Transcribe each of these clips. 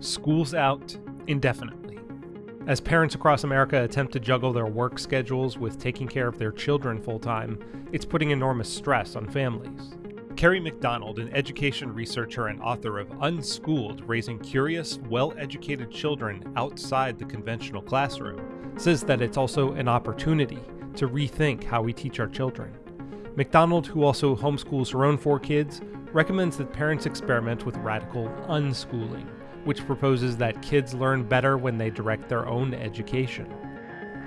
schools out indefinitely. As parents across America attempt to juggle their work schedules with taking care of their children full time, it's putting enormous stress on families. Kerry McDonald, an education researcher and author of Unschooled Raising Curious, Well Educated Children Outside the Conventional Classroom, says that it's also an opportunity to rethink how we teach our children. McDonald, who also homeschools her own four kids, recommends that parents experiment with radical unschooling, which proposes that kids learn better when they direct their own education.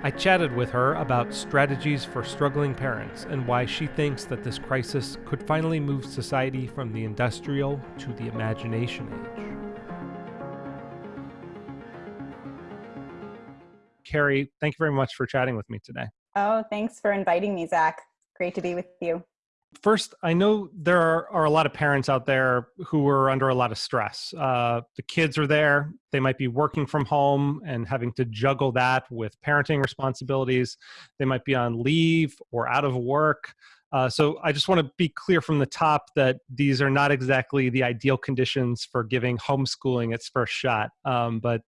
I chatted with her about strategies for struggling parents and why she thinks that this crisis could finally move society from the industrial to the imagination age. Kerry, thank you very much for chatting with me today. Oh, thanks for inviting me, Zach. Great to be with you. First, I know there are, are, a lot of parents out there who are under a lot of stress. Uh, the kids are there, they might be working from home and having to juggle that with parenting responsibilities. They might be on leave or out of work. Uh, so I just want to be clear from the top that these are not exactly the ideal conditions for giving homeschooling its first shot. Um, but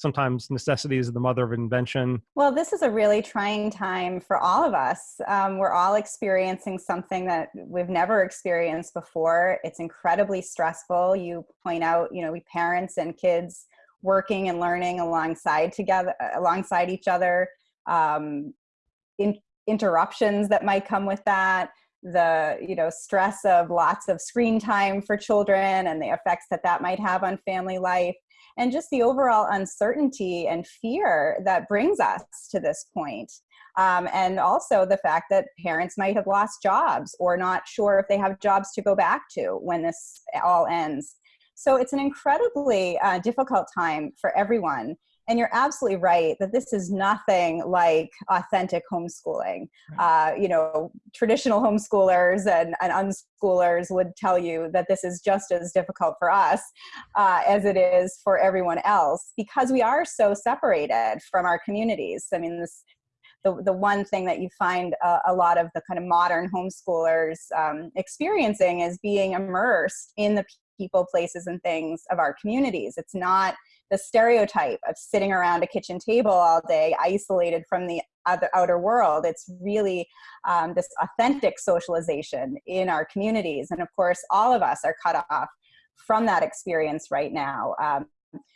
sometimes necessity is the mother of invention. Well, this is a really trying time for all of us. Um, we're all experiencing something that we've never experienced before. It's incredibly stressful. You point out, you know, we parents and kids working and learning alongside together, alongside each other. Um, in, interruptions that might come with that the you know stress of lots of screen time for children and the effects that that might have on family life and just the overall uncertainty and fear that brings us to this point. Um, and also the fact that parents might have lost jobs or not sure if they have jobs to go back to when this all ends. So it's an incredibly uh, difficult time for everyone. And you're absolutely right that this is nothing like authentic homeschooling. Uh, you know, traditional homeschoolers and, and, unschoolers would tell you that this is just as difficult for us uh, as it is for everyone else because we are so separated from our communities. I mean, this the, the one thing that you find a, a lot of the kind of modern homeschoolers um, experiencing is being immersed in the people, places, and things of our communities. It's not the stereotype of sitting around a kitchen table all day, isolated from the other outer world. It's really um, this authentic socialization in our communities. And of course, all of us are cut off from that experience right now. Um,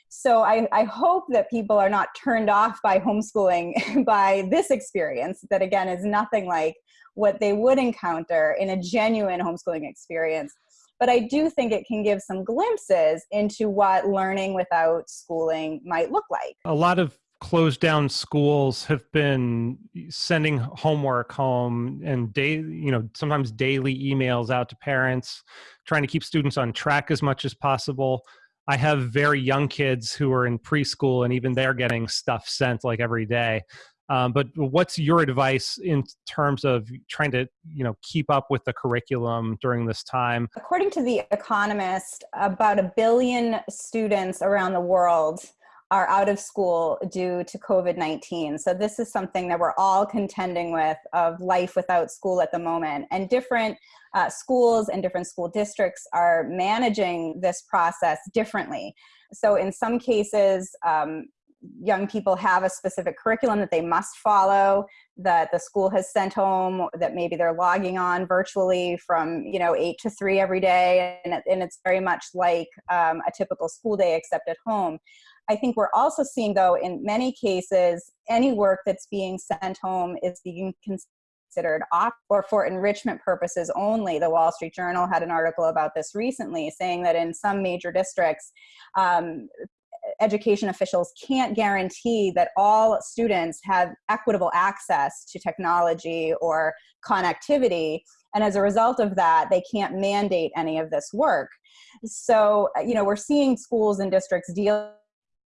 so I, I, hope that people are not turned off by homeschooling by this experience that again is nothing like what they would encounter in a genuine homeschooling experience but I do think it can give some glimpses into what learning without schooling might look like. A lot of closed down schools have been sending homework home and day you know sometimes daily emails out to parents trying to keep students on track as much as possible i have very young kids who are in preschool and even they're getting stuff sent like every day um, but what's your advice in terms of trying to, you know, keep up with the curriculum during this time? According to The Economist, about a billion students around the world are out of school due to COVID-19. So this is something that we're all contending with of life without school at the moment. And different uh, schools and different school districts are managing this process differently. So in some cases, um, young people have a specific curriculum that they must follow that the school has sent home that maybe they're logging on virtually from you know eight to three every day and, and it's very much like um, a typical school day except at home i think we're also seeing though in many cases any work that's being sent home is being considered off or for enrichment purposes only. The Wall Street Journal had an article about this recently saying that in some major districts, um, education officials can't guarantee that all students have equitable access to technology or connectivity. And as a result of that, they can't mandate any of this work. So, you know, we're seeing schools and districts deal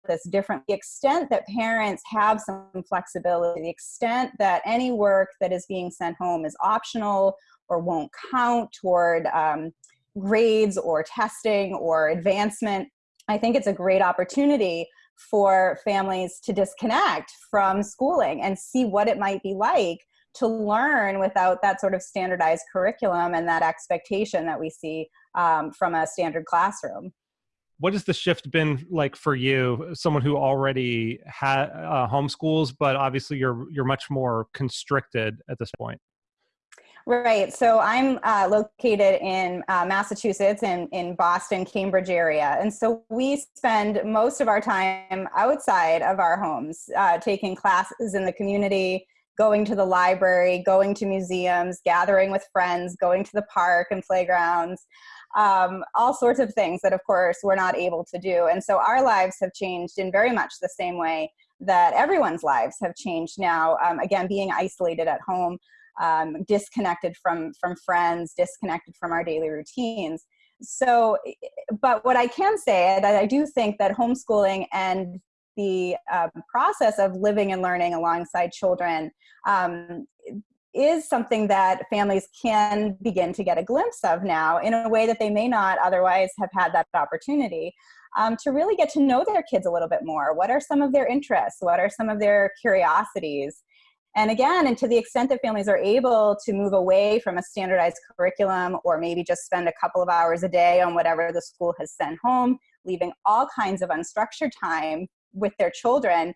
with this different the extent that parents have some flexibility the extent that any work that is being sent home is optional or won't count toward um, grades or testing or advancement I think it's a great opportunity for families to disconnect from schooling and see what it might be like to learn without that sort of standardized curriculum and that expectation that we see um, from a standard classroom. what has the shift been like for you someone who already had uh, homeschools but obviously you're you're much more constricted at this point Right. So I'm uh, located in uh, Massachusetts and in Boston, Cambridge area. And so we spend most of our time outside of our homes, uh, taking classes in the community, going to the library, going to museums, gathering with friends, going to the park and playgrounds, um, all sorts of things that, of course, we're not able to do. And so our lives have changed in very much the same way that everyone's lives have changed now. Um, again, being isolated at home, um, disconnected from from friends, disconnected from our daily routines. So, but what I can say, that I do think that homeschooling and the um, process of living and learning alongside children um, is something that families can begin to get a glimpse of now in a way that they may not otherwise have had that opportunity um, to really get to know their kids a little bit more. What are some of their interests? What are some of their curiosities? And again, and to the extent that families are able to move away from a standardized curriculum or maybe just spend a couple of hours a day on whatever the school has sent home, leaving all kinds of unstructured time with their children,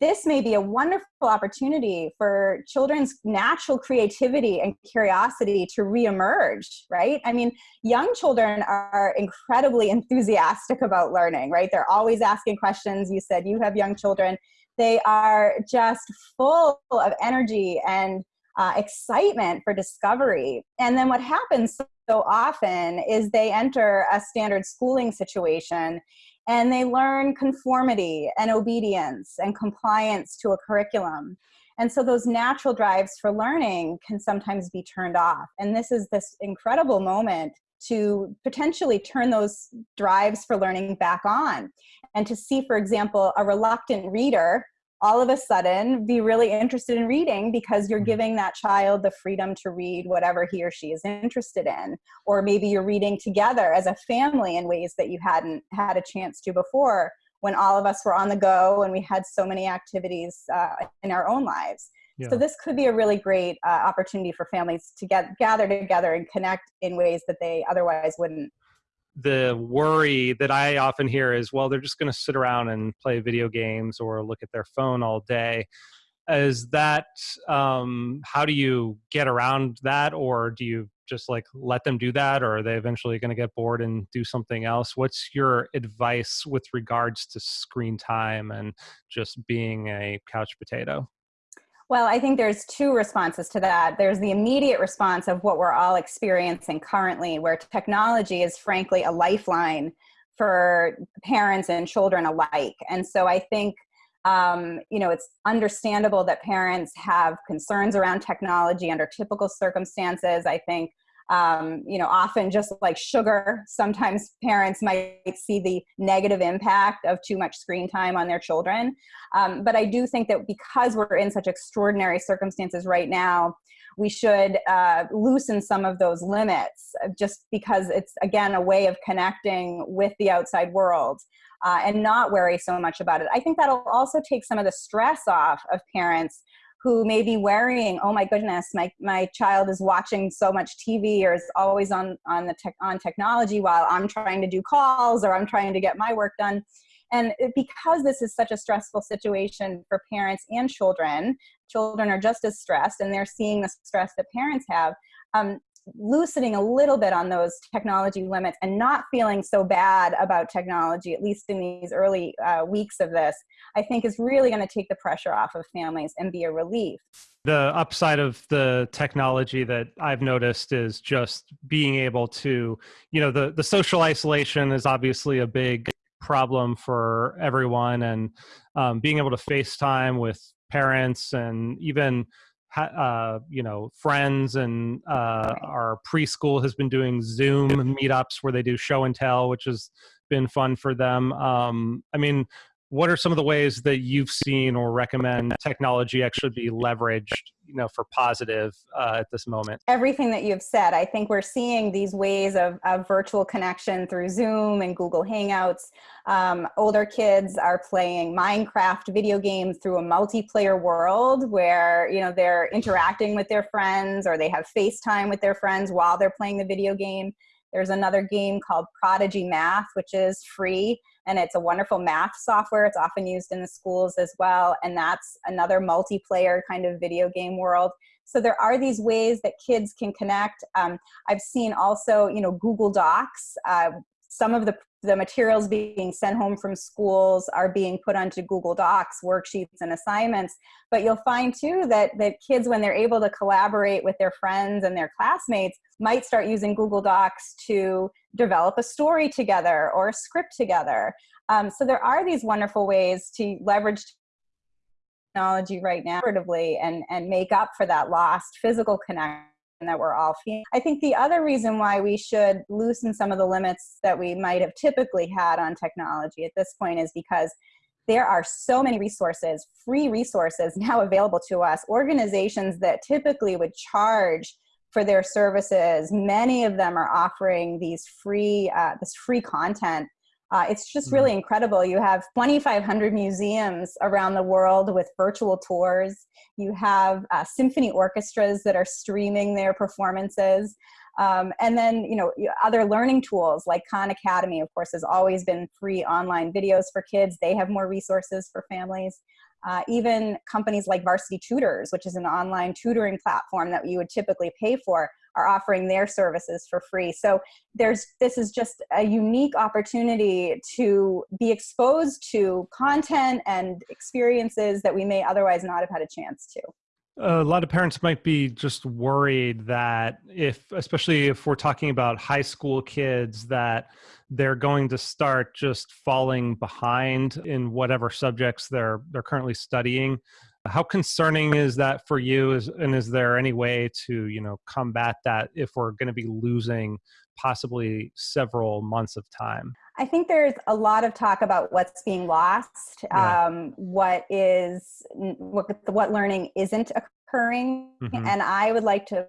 this may be a wonderful opportunity for children's natural creativity and curiosity to reemerge, right? I mean, young children are incredibly enthusiastic about learning, right? They're always asking questions. You said you have young children. They are just full of energy and uh, excitement for discovery. And then what happens so often is they enter a standard schooling situation and they learn conformity and obedience and compliance to a curriculum. And so those natural drives for learning can sometimes be turned off. And this is this incredible moment to potentially turn those drives for learning back on and to see, for example, a reluctant reader all of a sudden be really interested in reading because you're mm-hmm. giving that child the freedom to read whatever he or she is interested in or maybe you're reading together as a family in ways that you hadn't had a chance to before when all of us were on the go and we had so many activities uh, in our own lives yeah. so this could be a really great uh, opportunity for families to get gather together and connect in ways that they otherwise wouldn't the worry that I often hear is, well, they're just going to sit around and play video games or look at their phone all day. Is that um, how do you get around that, or do you just like let them do that, or are they eventually going to get bored and do something else? What's your advice with regards to screen time and just being a couch potato? Well, I think there's two responses to that. There's the immediate response of what we're all experiencing currently, where technology is frankly a lifeline for parents and children alike. And so I think, um, you know, it's understandable that parents have concerns around technology under typical circumstances. I think um, you know, often just like sugar, sometimes parents might see the negative impact of too much screen time on their children. Um, but I do think that because we're in such extraordinary circumstances right now, we should uh, loosen some of those limits just because it's, again, a way of connecting with the outside world. Uh, and not worry so much about it. I think that'll also take some of the stress off of parents who may be worrying, oh my goodness, my, my child is watching so much TV or is always on, on, the tech, on technology while I'm trying to do calls or I'm trying to get my work done. And because this is such a stressful situation for parents and children, children are just as stressed and they're seeing the stress that parents have. Um, loosening a little bit on those technology limits and not feeling so bad about technology, at least in these early uh, weeks of this, I think is really going to take the pressure off of families and be a relief. The upside of the technology that I've noticed is just being able to, you know, the, the social isolation is obviously a big problem for everyone and um, being able to FaceTime with parents and even uh, you know friends and uh, our preschool has been doing zoom meetups where they do show and tell which has been fun for them. Um, i mean what are some of the ways that you've seen or recommend technology actually be leveraged you know for positive uh, at this moment? Everything that you've said. I think we're seeing these ways of, of virtual connection through zoom and google hangouts. Um, older kids are playing minecraft video games through a multiplayer world where you know they're interacting with their friends or they have facetime with their friends while they're playing the video game. There's another game called Prodigy Math, which is free and it's a wonderful math software. It's often used in the schools as well. And that's another multiplayer kind of video game world. So there are these ways that kids can connect. Um, I've seen also, you know, Google Docs. Uh, some of the, the materials being sent home from schools are being put onto Google Docs, worksheets and assignments. But you'll find too that, that kids, when they're able to collaborate with their friends and their classmates, might start using Google Docs to develop a story together or a script together. Um, so there are these wonderful ways to leverage technology right now and, and make up for that lost physical connection that we're all feeling. I think the other reason why we should loosen some of the limits that we might have typically had on technology at this point is because there are so many resources, free resources now available to us. Organizations that typically would charge for their services, many of them are offering these free, uh, this free content uh, it's just really mm-hmm. incredible. You have 2,500 museums around the world with virtual tours. You have uh, symphony orchestras that are streaming their performances. Um, and then, you know, other learning tools like Khan Academy, of course, has always been free online videos for kids. They have more resources for families. Uh, even companies like Varsity Tutors, which is an online tutoring platform that you would typically pay for, are offering their services for free. So there's this is just a unique opportunity to be exposed to content and experiences that we may otherwise not have had a chance to a lot of parents might be just worried that if especially if we're talking about high school kids that they're going to start just falling behind in whatever subjects they're they're currently studying. How concerning is that for you? Is and is there any way to you know combat that if we're going to be losing possibly several months of time? I think there's a lot of talk about what's being lost yeah. um, what is what, what learning isn't occurring. Mm-hmm. and i would like to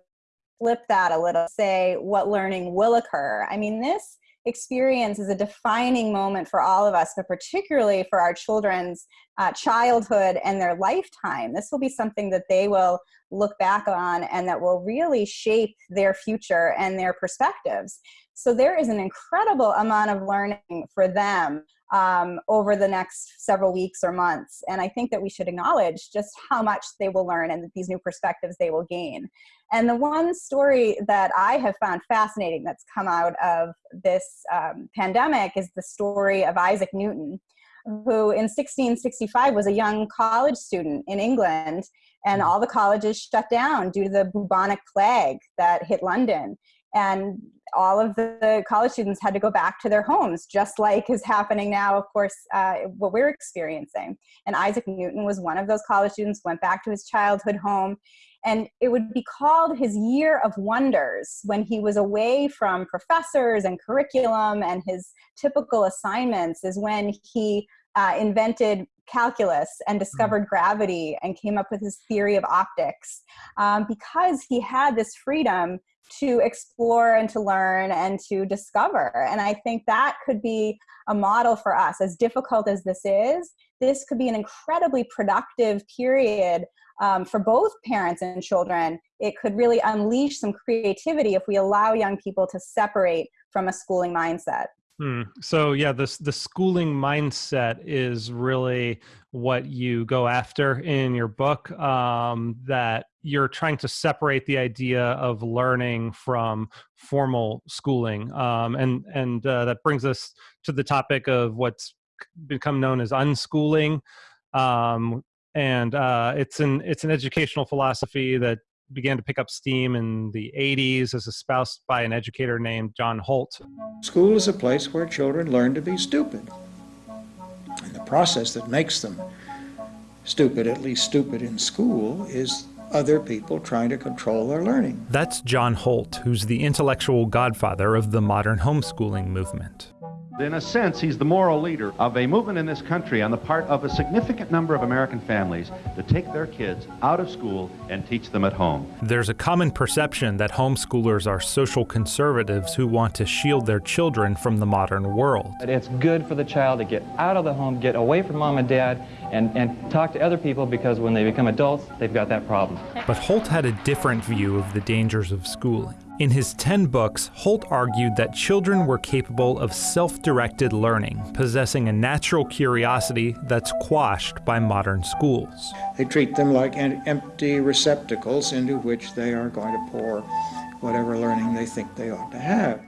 flip that a little say what learning will occur. I mean this experience is a defining moment for all of us, but particularly for our children's uh, childhood and their lifetime. This will be something that they will look back on and that will really shape their future and their perspectives. So there is an incredible amount of learning for them um, over the next several weeks or months. And I think that we should acknowledge just how much they will learn and these new perspectives they will gain. And the one story that I have found fascinating that's come out of this um, pandemic is the story of Isaac Newton, who in 1665 was a young college student in England, and all the colleges shut down due to the bubonic plague that hit London and all of the college students had to go back to their homes, just like is happening now, of course, uh, what we're experiencing. And Isaac Newton was one of those college students, went back to his childhood home. And it would be called his year of wonders when he was away from professors and curriculum and his typical assignments, is when he uh, invented calculus and discovered mm. gravity and came up with his theory of optics um, because he had this freedom to explore and to learn and to discover. And I think that could be a model for us. As difficult as this is, this could be an incredibly productive period um, for both parents and children. It could really unleash some creativity if we allow young people to separate from a schooling mindset. Hmm. So yeah, this the schooling mindset is really what you go after in your book. Um, that you're trying to separate the idea of learning from formal schooling, um, and and uh, that brings us to the topic of what's become known as unschooling. Um, and uh, it's an it's an educational philosophy that began to pick up steam in the 80s as espoused by an educator named John Holt. School is a place where children learn to be stupid. And the process that makes them stupid, at least stupid in school, is other people trying to control their learning. That's John Holt, who's the intellectual godfather of the modern homeschooling movement. In a sense, he's the moral leader of a movement in this country on the part of a significant number of American families to take their kids out of school and teach them at home. There's a common perception that homeschoolers are social conservatives who want to shield their children from the modern world. It's good for the child to get out of the home, get away from mom and dad, and, and talk to other people because when they become adults, they've got that problem. But Holt had a different view of the dangers of schooling. In his 10 books, Holt argued that children were capable of self directed learning, possessing a natural curiosity that's quashed by modern schools. They treat them like empty receptacles into which they are going to pour whatever learning they think they ought to have.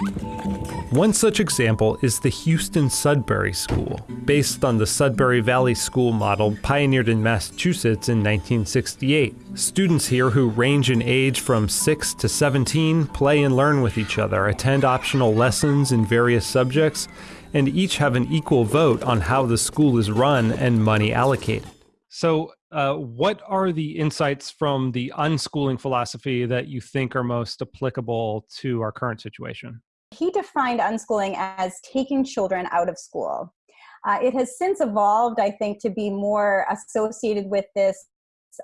One such example is the Houston Sudbury School, based on the Sudbury Valley School model pioneered in Massachusetts in 1968. Students here who range in age from 6 to 17 play and learn with each other, attend optional lessons in various subjects, and each have an equal vote on how the school is run and money allocated. So, uh, what are the insights from the unschooling philosophy that you think are most applicable to our current situation? He defined unschooling as taking children out of school. Uh, it has since evolved, I think, to be more associated with this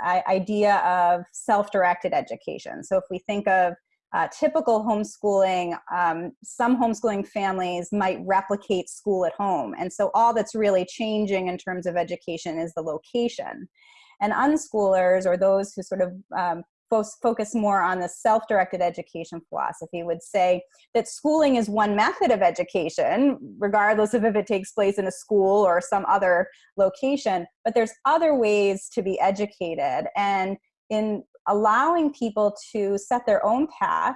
uh, idea of self directed education. So if we think of uh, typical homeschooling, um, some homeschooling families might replicate school at home. And so all that's really changing in terms of education is the location. And unschoolers, or those who sort of um, focus more on the self-directed education philosophy would say that schooling is one method of education regardless of if it takes place in a school or some other location but there's other ways to be educated. And in allowing people to set their own path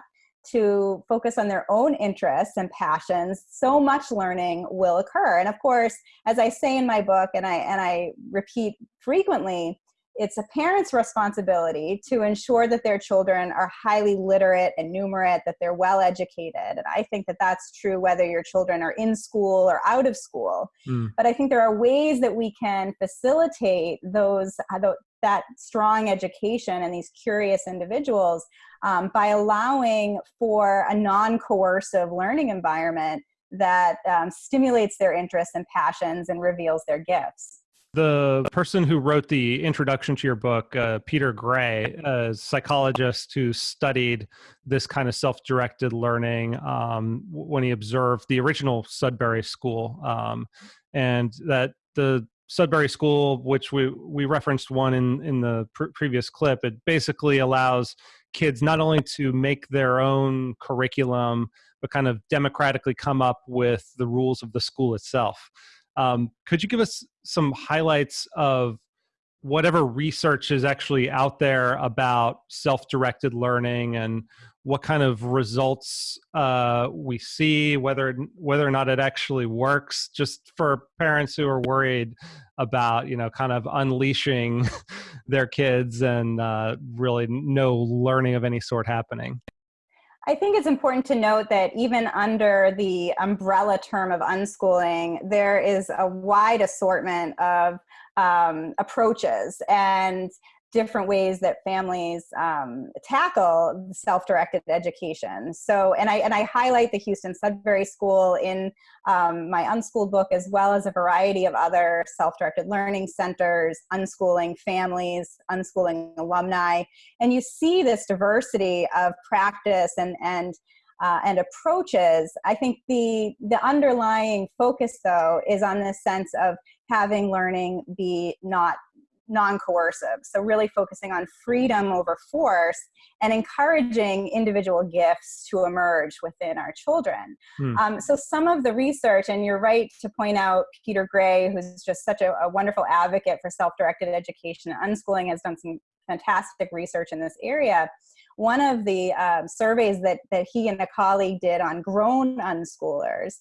to focus on their own interests and passions so much learning will occur. And of course as i say in my book and i and i repeat frequently it's a parent's responsibility to ensure that their children are highly literate and numerate, that they're well educated. And I think that that's true whether your children are in school or out of school. Mm. But I think there are ways that we can facilitate those uh, that strong education and these curious individuals um, by allowing for a non-coercive learning environment that um, stimulates their interests and passions and reveals their gifts the person who wrote the introduction to your book, uh, Peter Gray, a psychologist who studied this kind of self directed learning um, when he observed the original Sudbury School. Um, and that the Sudbury School, which we, we referenced one in, in the pr- previous clip, it basically allows kids not only to make their own curriculum, but kind of democratically come up with the rules of the school itself. Um, could you give us some highlights of whatever research is actually out there about self-directed learning and what kind of results uh, we see, whether whether or not it actually works, just for parents who are worried about you know kind of unleashing their kids and uh, really no learning of any sort happening. I think it's important to note that even under the umbrella term of unschooling, there is a wide assortment of um, approaches. And different ways that families um, tackle self-directed education. So, and I and I highlight the Houston Sudbury School in um, my unschooled book, as well as a variety of other self-directed learning centers, unschooling families, unschooling alumni, and you see this diversity of practice and and uh, and approaches. I think the the underlying focus, though, is on this sense of having learning be not non-coercive. So really focusing on freedom over force and encouraging individual gifts to emerge within our children. Hmm. um, so some of the research and you're right to point out peter gray who's just such a, a wonderful advocate for self-directed education and unschooling has done some fantastic research in this area. One of the um, surveys that, that he and a colleague did on grown unschoolers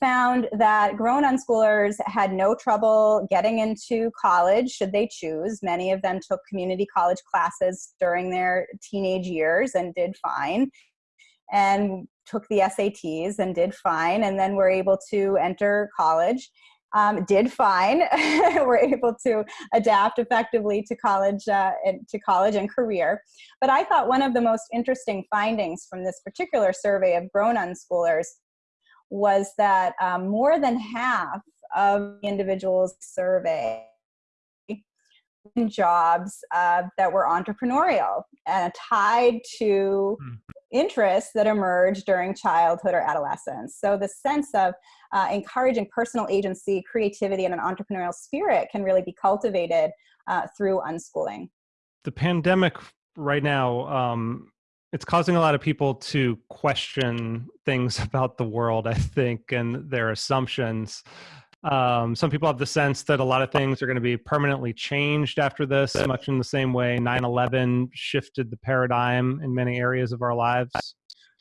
found that grown unschoolers had no trouble getting into college should they choose. Many of them took community college classes during their teenage years and did fine, and took the SATs and did fine, and then were able to enter college. Um, did fine. were able to adapt effectively to college, uh, and, to college and career. But I thought one of the most interesting findings from this particular survey of grown unschoolers was that um, more than half of individuals surveyed in jobs uh, that were entrepreneurial and tied to mm. interests that emerged during childhood or adolescence. So the sense of uh, encouraging personal agency, creativity, and an entrepreneurial spirit can really be cultivated uh, through unschooling. The pandemic right now um, it's causing a lot of people to question things about the world, I think, and their assumptions. Um, some people have the sense that a lot of things are going to be permanently changed after this, much in the same way 9 11 shifted the paradigm in many areas of our lives.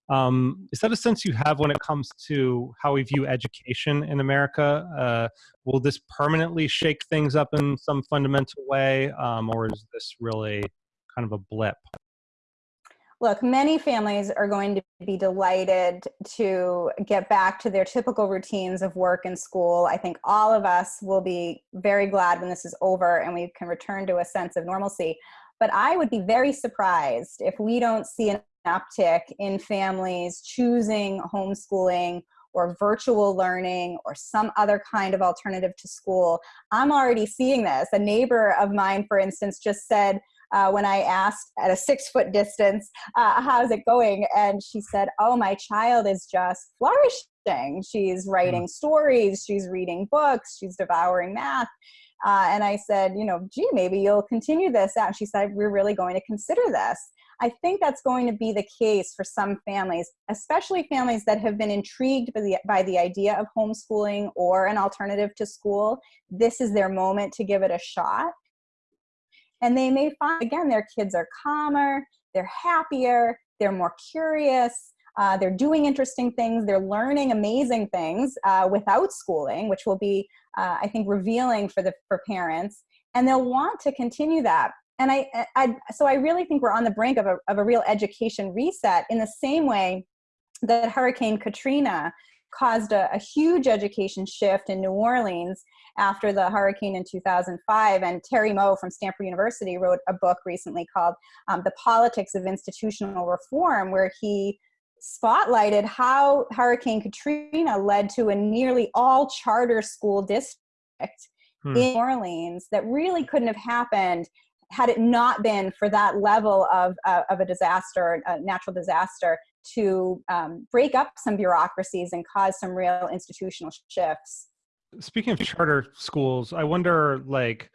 Um, is that a sense you have when it comes to how we view education in America? Uh, will this permanently shake things up in some fundamental way, um, or is this really kind of a blip? Look, many families are going to be delighted to get back to their typical routines of work and school. I think all of us will be very glad when this is over and we can return to a sense of normalcy. But I would be very surprised if we don't see an uptick in families choosing homeschooling or virtual learning or some other kind of alternative to school. I'm already seeing this. A neighbor of mine, for instance, just said, uh, when I asked at a six foot distance, uh, how's it going? And she said, oh, my child is just flourishing. She's writing mm. stories, she's reading books, she's devouring math. Uh, and I said, you know, gee, maybe you'll continue this out. And she said, we're really going to consider this. I think that's going to be the case for some families, especially families that have been intrigued by the, by the idea of homeschooling or an alternative to school. This is their moment to give it a shot. And they may find, again, their kids are calmer, they're happier, they're more curious, uh, they're doing interesting things, they're learning amazing things uh, without schooling, which will be, uh, I think, revealing for, the, for parents. And they'll want to continue that. And I, I, so I really think we're on the brink of a, of a real education reset in the same way that Hurricane Katrina caused a, a, huge education shift in New Orleans after the hurricane in 2005. And Terry Moe from Stanford University wrote a book recently called um, The Politics of Institutional Reform, where he spotlighted how Hurricane Katrina led to a nearly all charter school district hmm. in New Orleans that really couldn't have happened had it not been for that level of, uh, of a disaster, a natural disaster, to um, break up some bureaucracies and cause some real institutional shifts. Speaking of charter schools, I wonder like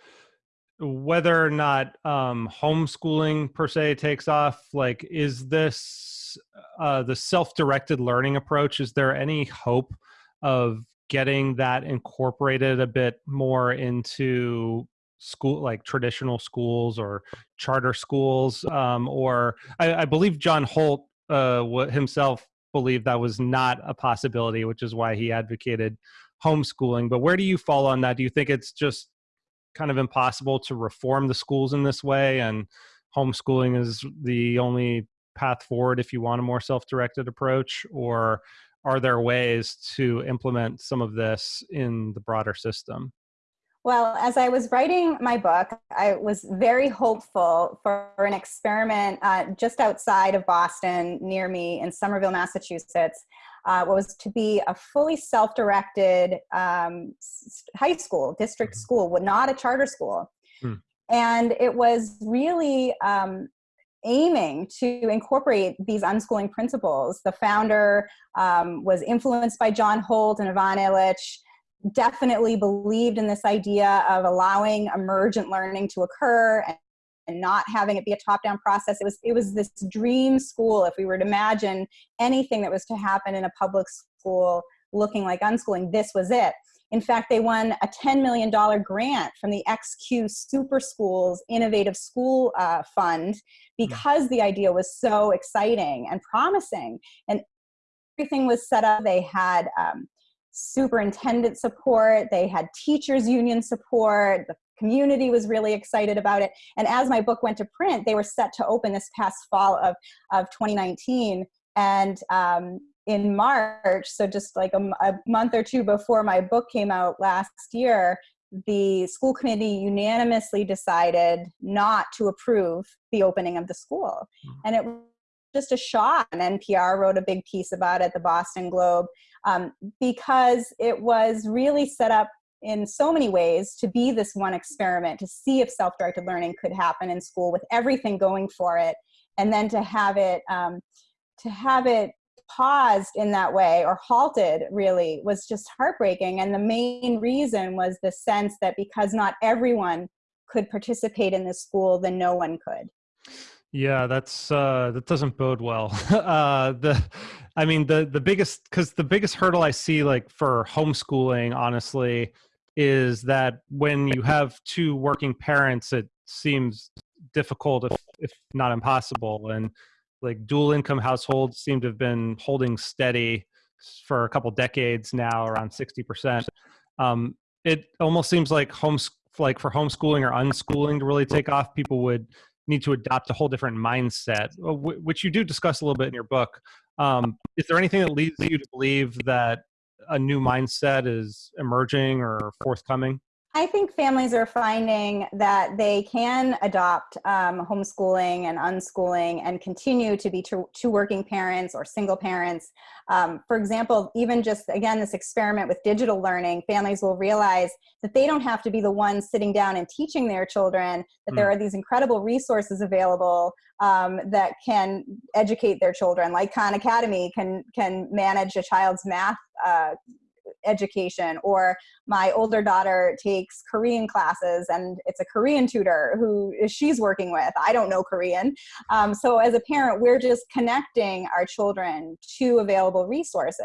whether or not um, homeschooling per se takes off. Like, is this uh, the self-directed learning approach? Is there any hope of getting that incorporated a bit more into school like traditional schools or charter schools um, or I, I, believe john holt uh, himself believed that was not a possibility, which is why he advocated homeschooling. But where do you fall on that? Do you think it's just kind of impossible to reform the schools in this way, and homeschooling is the only path forward if you want a more self-directed approach, or are there ways to implement some of this in the broader system? Well, as I was writing my book, I was very hopeful for an experiment uh, just outside of Boston, near me in Somerville, Massachusetts, uh, was to be a fully self-directed um, high school, district mm-hmm. school, not a charter school. Hmm. And it was really um, aiming to incorporate these unschooling principles. The founder um, was influenced by John Holt and Ivan Illich, definitely believed in this idea of allowing emergent learning to occur and, and not having it be a top-down process. It was, it was this dream school, if we were to imagine anything that was to happen in a public school looking like unschooling, this was it. In fact, they won a $10 million grant from the XQ Super Schools Innovative School uh, Fund because the idea was so exciting and promising. And everything was set up. They had um, superintendent support, they had teachers union support, the community was really excited about it. And as my book went to print, they were set to open this past fall of, of 2019. And um, in March, so just like a, a month or two before my book came out last year, the school committee unanimously decided not to approve the opening of the school. Mm. And it was just a shock. And NPR wrote a big piece about it, the Boston Globe, um, because it was really set up in so many ways to be this one experiment, to see if self-directed learning could happen in school with everything going for it, and then to have it, um, to have it paused in that way or halted really was just heartbreaking. And the main reason was the sense that because not everyone could participate in the school, then no one could. Yeah, that's uh, that doesn't bode well. uh, the, I mean, the the biggest because the biggest hurdle I see like for homeschooling, honestly, is that when you have two working parents, it seems difficult, if if not impossible. And like dual income households seem to have been holding steady for a couple decades now, around sixty percent. Um, it almost seems like homes like for homeschooling or unschooling to really take off, people would need to adopt a whole different mindset, uh, which you do discuss a little bit in your book. Um, is there anything that leads you to believe that a new mindset is emerging or forthcoming? I think families are finding that they can adopt um, homeschooling and unschooling and continue to be two, working parents or single parents. Um, for example, even just again, this experiment with digital learning, families will realize that they don't have to be the ones sitting down and teaching their children, that mm. there are these incredible resources available um, that can educate their children, like Khan Academy can, can manage a child's math uh, education or my older daughter takes korean classes and it's a korean tutor who she's working with i don't know korean um, so as a parent we're just connecting our children to available resources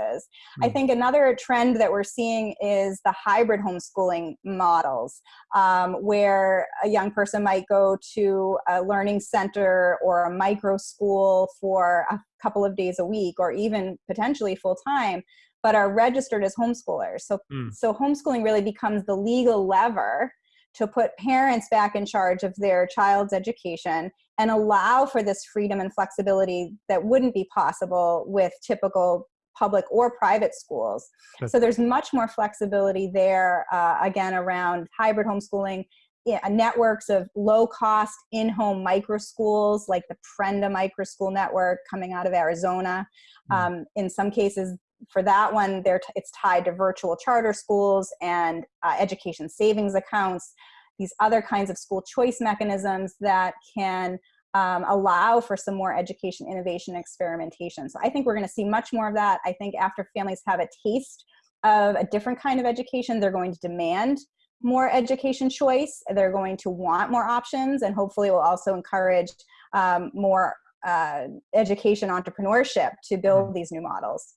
mm. i hmm. think another trend that we're seeing is the hybrid homeschooling models um, where a young person might go to a learning center or a micro school for a couple of days a week or even potentially full time but are registered as homeschoolers. So, mm. so homeschooling really becomes the legal lever to put parents back in charge of their child's education and allow for this freedom and flexibility that wouldn't be possible with typical public or private schools. That's so there's much more flexibility there, uh, again, around hybrid homeschooling, yeah, networks of low cost in-home micro schools like the Prenda Micro School Network coming out of Arizona. Mm. Um, in some cases, for that one, it's tied to virtual charter schools and uh, education savings accounts, these other kinds of school choice mechanisms that can um, allow for some more education, innovation, experimentation. So I think we're going to see much more of that. I think after families have a taste of a different kind of education, they're going to demand more education choice. They're going to want more options, and hopefully, will also encourage um, more uh, education entrepreneurship to build mm. these new models.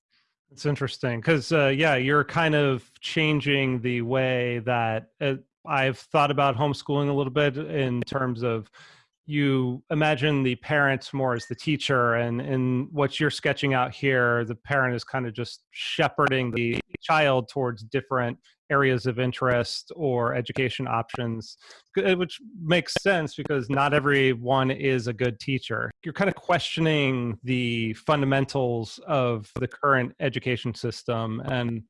It's interesting because, uh, yeah, you're kind of changing the way that uh, I've thought about homeschooling a little bit in terms of you imagine the parents more as the teacher and in what you're sketching out here the parent is kind of just shepherding the child towards different areas of interest or education options which makes sense because not everyone is a good teacher you're kind of questioning the fundamentals of the current education system and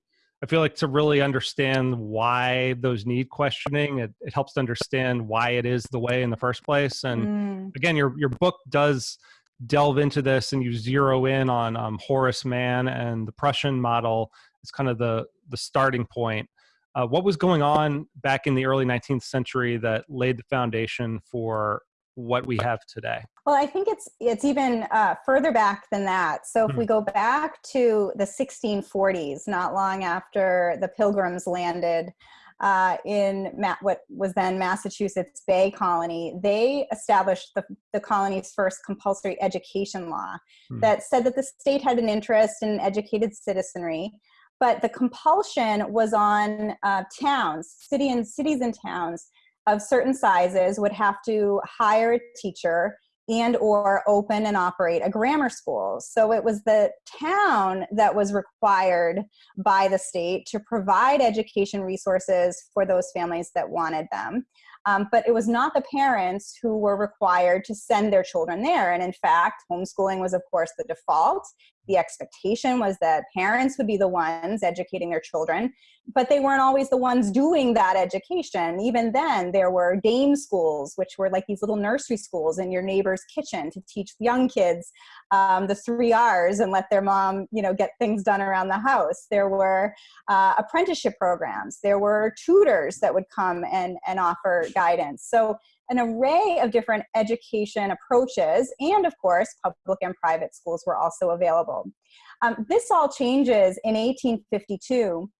I feel like to really understand why those need questioning, it, it helps to understand why it is the way in the first place. And mm. again, your your book does delve into this, and you zero in on um, Horace Mann and the Prussian model. It's kind of the the starting point. Uh, what was going on back in the early 19th century that laid the foundation for what we have today? Well, I think it's it's even uh, further back than that. So if mm-hmm. we go back to the 1640s, not long after the Pilgrims landed uh, in Ma- what was then Massachusetts Bay Colony, they established the, the colony's first compulsory education law mm-hmm. that said that the state had an interest in educated citizenry but the compulsion was on uh, towns, city and cities and towns of certain sizes would have to hire a teacher and or open and operate a grammar school. So it was the town that was required by the state to provide education resources for those families that wanted them. Um, but it was not the parents who were required to send their children there. And in fact, homeschooling was, of course, the default. The expectation was that parents would be the ones educating their children, but they weren't always the ones doing that education. Even then, there were dame schools, which were like these little nursery schools in your neighbor's kitchen to teach young kids um, the three R's and let their mom, you know, get things done around the house. There were uh, apprenticeship programs. There were tutors that would come and, and offer guidance. So an array of different education approaches, and of course, public and private schools were also available. Um, this all changes in 1852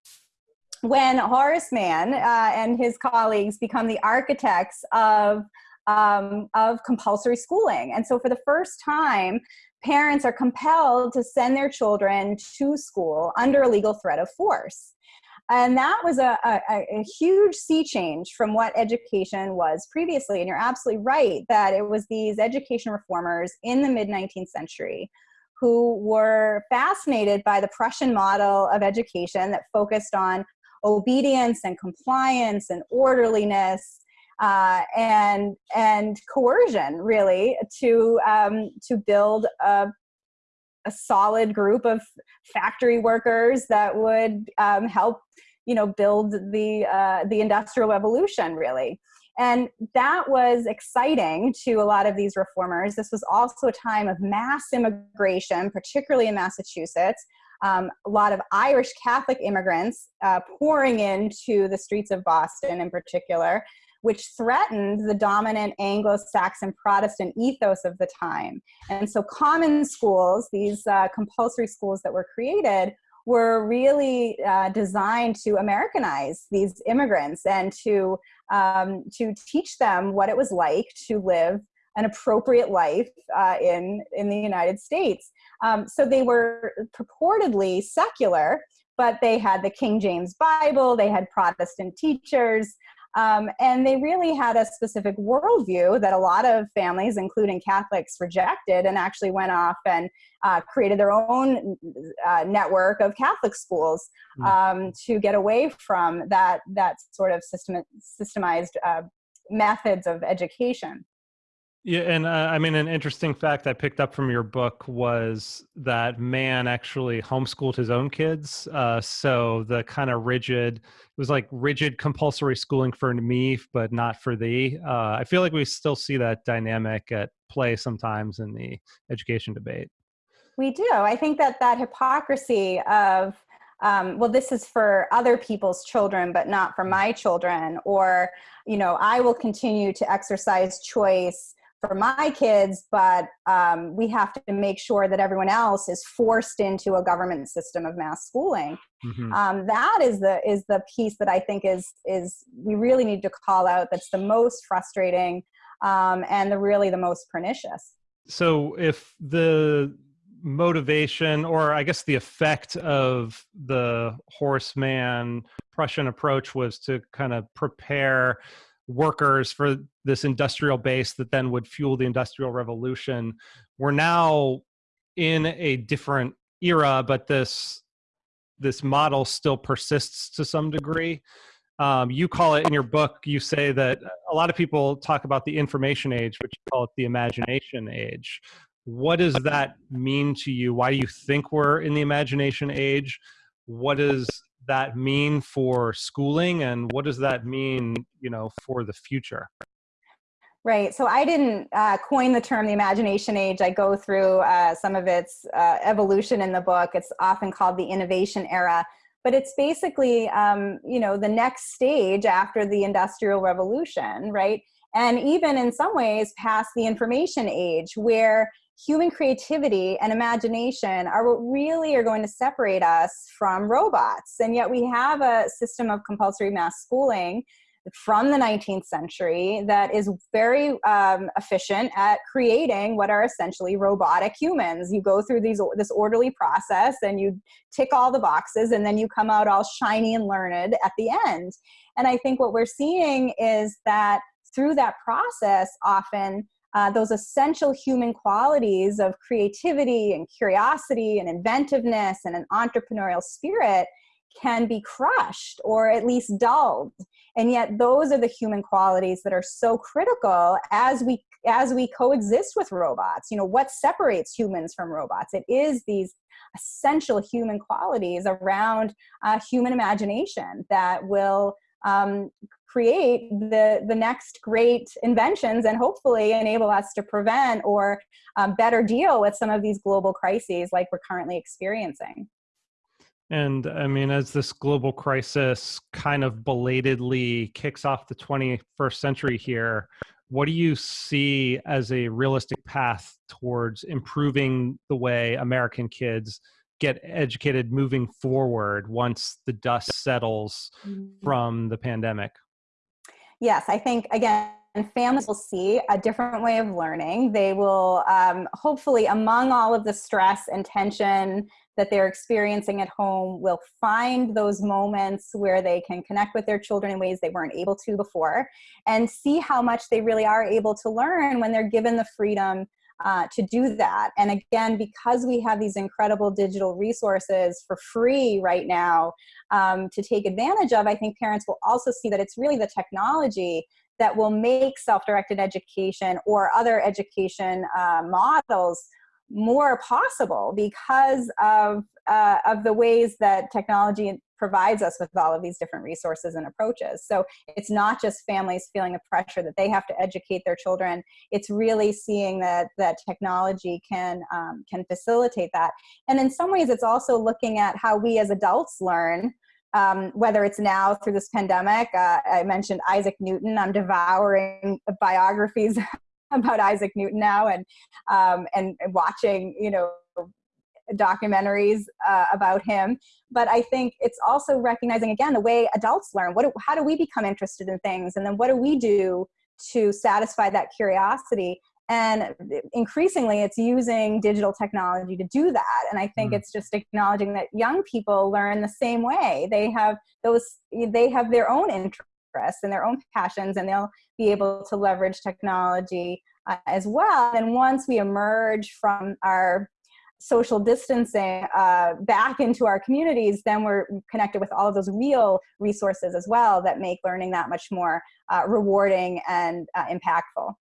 when Horace Mann uh, and his colleagues become the architects of um, of compulsory schooling. And so, for the first time, parents are compelled to send their children to school under a legal threat of force. And that was a, a, a, huge sea change from what education was previously. And you're absolutely right that it was these education reformers in the mid 19th century who were fascinated by the Prussian model of education that focused on obedience and compliance and orderliness uh, and and coercion really to um, to build a, a solid group of factory workers that would um, help you know build the uh, the industrial revolution really and that was exciting to a lot of these reformers. This was also a time of mass immigration, particularly in Massachusetts. Um, a lot of Irish Catholic immigrants uh, pouring into the streets of Boston in particular, which threatened the dominant Anglo Saxon Protestant ethos of the time. And so, common schools, these uh, compulsory schools that were created, were really uh, designed to Americanize these immigrants and to um, to teach them what it was like to live an appropriate life uh, in in the United States. Um, so they were purportedly secular, but they had the King James Bible, they had Protestant teachers, um, and they really had a specific worldview that a lot of families, including Catholics, rejected and actually went off and uh, created their own uh, network of Catholic schools hmm. um, to get away from that, that sort of system, systemized uh, methods of education. Yeah, and uh, I mean, an interesting fact I picked up from your book was that man actually homeschooled his own kids. Uh, so the kind of rigid, it was like rigid compulsory schooling for me, but not for thee. Uh, I feel like we still see that dynamic at play sometimes in the education debate. We do. I think that that hypocrisy of, um, well, this is for other people's children, but not for my children, or, you know, I will continue to exercise choice for my kids, but um, we have to make sure that everyone else is forced into a government system of mass schooling. Mm-hmm. Um, that is the is the piece that I think is is we really need to call out. That's the most frustrating um, and the really the most pernicious. So if the motivation or i guess the effect of the Horace Mann prussian approach was to kind of prepare workers for this industrial base that then would fuel the industrial revolution. We're now in a different era but this this model still persists to some degree. Um, you call it in your book you say that a lot of people talk about the information age but you call it the imagination age. What does that mean to you? Why do you think we're in the imagination age? What does that mean for schooling and what does that mean you know for the future Right. So I didn't uh, coin the term the imagination age. I go through uh, some of its uh, evolution in the book. It's often called the innovation era, but it's basically, um, you know, the next stage after the industrial revolution, right? And even in some ways past the information age, where human creativity and imagination are what really are going to separate us from robots. And yet we have a system of compulsory mass schooling from the 19th century that is very um, efficient at creating what are essentially robotic humans. You go through these this orderly process and you tick all the boxes and then you come out all shiny and learned at the end. And I think what we're seeing is that through that process often uh, those essential human qualities of creativity and curiosity and inventiveness and an entrepreneurial spirit can be crushed or at least dulled. And yet those are the human qualities that are so critical as we as we coexist with robots. You know what separates humans from robots? It is these essential human qualities around uh, human imagination that will um, create the, the next great inventions and hopefully enable us to prevent or um, better deal with some of these global crises like we're currently experiencing. And I mean, as this global crisis kind of belatedly kicks off the 21st century here, what do you see as a realistic path towards improving the way American kids get educated moving forward once the dust settles mm-hmm. from the pandemic? Yes, I think again, families will see a different way of learning. They will um, hopefully, among all of the stress and tension that they're experiencing at home, will find those moments where they can connect with their children in ways they weren't able to before and see how much they really are able to learn when they're given the freedom uh, to do that. And again, because we have these incredible digital resources for free right now um, to take advantage of, I think parents will also see that it's really the technology that will make self-directed education or other education uh, models more possible because of uh, of the ways that technology provides us with all of these different resources and approaches. So it's not just families feeling a pressure that they have to educate their children. It's really seeing that that technology can um, can facilitate that. And in some ways, it's also looking at how we as adults learn. Um, whether it's now through this pandemic, uh, I mentioned Isaac Newton. I'm devouring biographies about Isaac Newton now, and um, and watching you know documentaries uh, about him. But I think it's also recognizing again the way adults learn. What, how do we become interested in things, and then what do we do to satisfy that curiosity? And increasingly, it's using digital technology to do that. And I think mm. it's just acknowledging that young people learn the same way. They have those. They have their own interests and their own passions, and they'll be able to leverage technology uh, as well. And once we emerge from our social distancing uh, back into our communities, then we're connected with all of those real resources as well that make learning that much more uh, rewarding and uh, impactful.